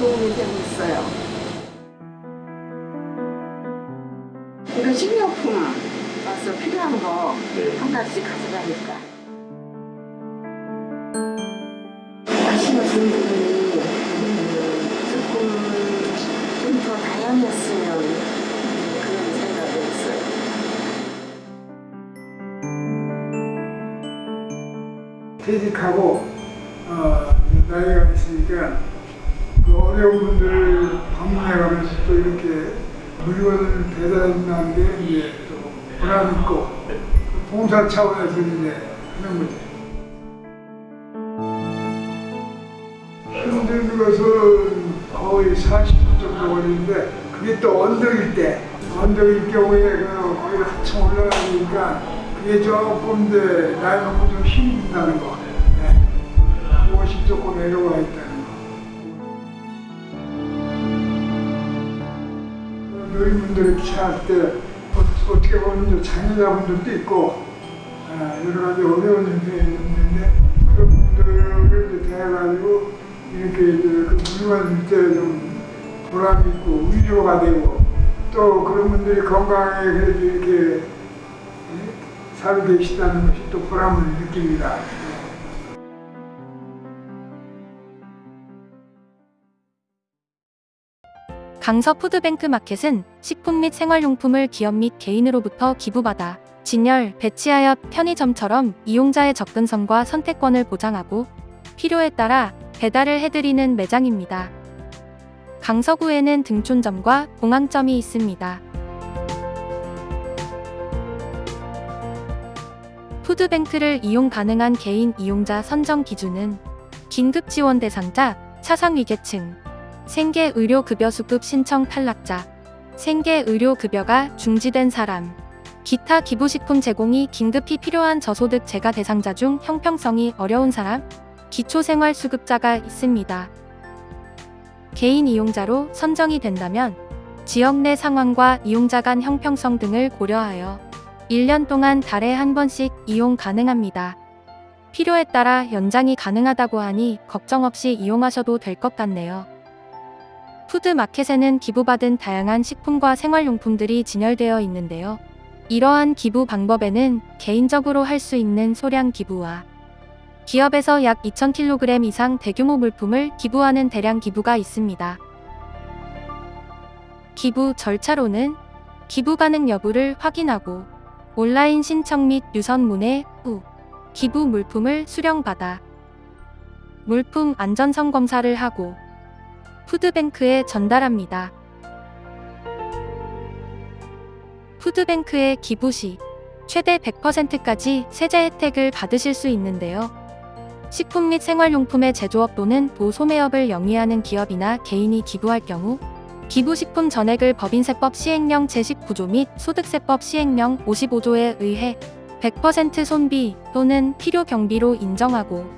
도움이 되고 있어요. 이런 식료품 와서 필요한 거 네. 한 가지 가져가니까. 하시는 분들이 조금 좀 더 다양했으면 그런 생각이 있어요. 퇴직하고 어, 나이가 있으니까 그 어려운 분들을 방문해 가면서 또 이렇게 물건을 배달한다는 게 이제 또 보람 있고 봉사 차원에서 이제 하는 거죠. 힘든 것은 거의 40분 정도 걸리는데 그게 또 언덕일 때 언덕일 경우에 그 거기를 한참 올라가니까 그게 조금 더 나이 먹고 좀 힘이 든다는 거 네. 무엇이 조금 내려와 있다 노인분들이 취할 때 어- 어떻게 보면 장애자분들도 있고 아, 여러 가지 어려운 형태의 있는데 그런 분들을 대해가지고 이렇게 이제 그 물건 줄 때좀 보람이 있고 위로가 되고 또 그런 분들이 그래도 이렇게 예, 살고 계시다는 것이 또 보람을 느낍니다. 강서 푸드뱅크 마켓은 식품 및 생활용품을 기업 및 개인으로부터 기부받아 진열, 배치하여 편의점처럼 이용자의 접근성과 선택권을 보장하고 필요에 따라 배달을 해드리는 매장입니다. 강서구에는 등촌점과 공항점이 있습니다. 푸드뱅크를 이용 가능한 개인 이용자 선정 기준은 긴급지원 대상자, 차상위계층, 생계 의료급여 수급 신청 탈락자, 생계 의료급여가 중지된 사람, 기타 기부식품 제공이 긴급히 필요한 저소득 재가 대상자 중 형평성이 어려운 사람, 기초생활수급자가 있습니다. 개인 이용자로 선정이 된다면 지역 내 상황과 이용자 간 형평성 등을 고려하여 1년 동안 달에 한 번씩 이용 가능합니다. 필요에 따라 연장이 가능하다고 하니 걱정 없이 이용하셔도 될 것 같네요. 푸드마켓에는 기부받은 다양한 식품과 생활용품들이 진열되어 있는데요. 이러한 기부 방법에는 개인적으로 할 수 있는 소량 기부와 기업에서 약 2,000kg 이상 대규모 물품을 기부하는 대량 기부가 있습니다. 기부 절차로는 기부 가능 여부를 확인하고 온라인 신청 및 유선 문의 후 기부 물품을 수령받아 물품 안전성 검사를 하고 푸드뱅크에 전달합니다. 푸드뱅크에 기부 시 최대 100%까지 세제 혜택을 받으실 수 있는데요. 식품 및 생활용품의 제조업 또는 도소매업을 영위하는 기업이나 개인이 기부할 경우 기부식품 전액을 법인세법 시행령 제19조 및 소득세법 시행령 55조에 의해 100% 손비 또는 필요 경비로 인정하고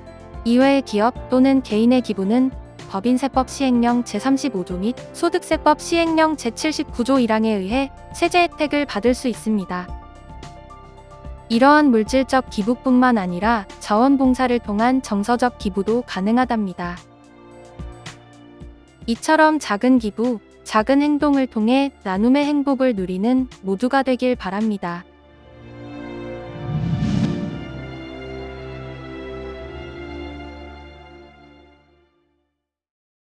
이외의 기업 또는 개인의 기부는 법인세법 시행령 제35조 및 소득세법 시행령 제79조 1항에 의해 세제 혜택을 받을 수 있습니다. 이러한 물질적 기부뿐만 아니라 자원봉사를 통한 정서적 기부도 가능하답니다. 이처럼 작은 기부, 작은 행동을 통해 나눔의 행복을 누리는 모두가 되길 바랍니다.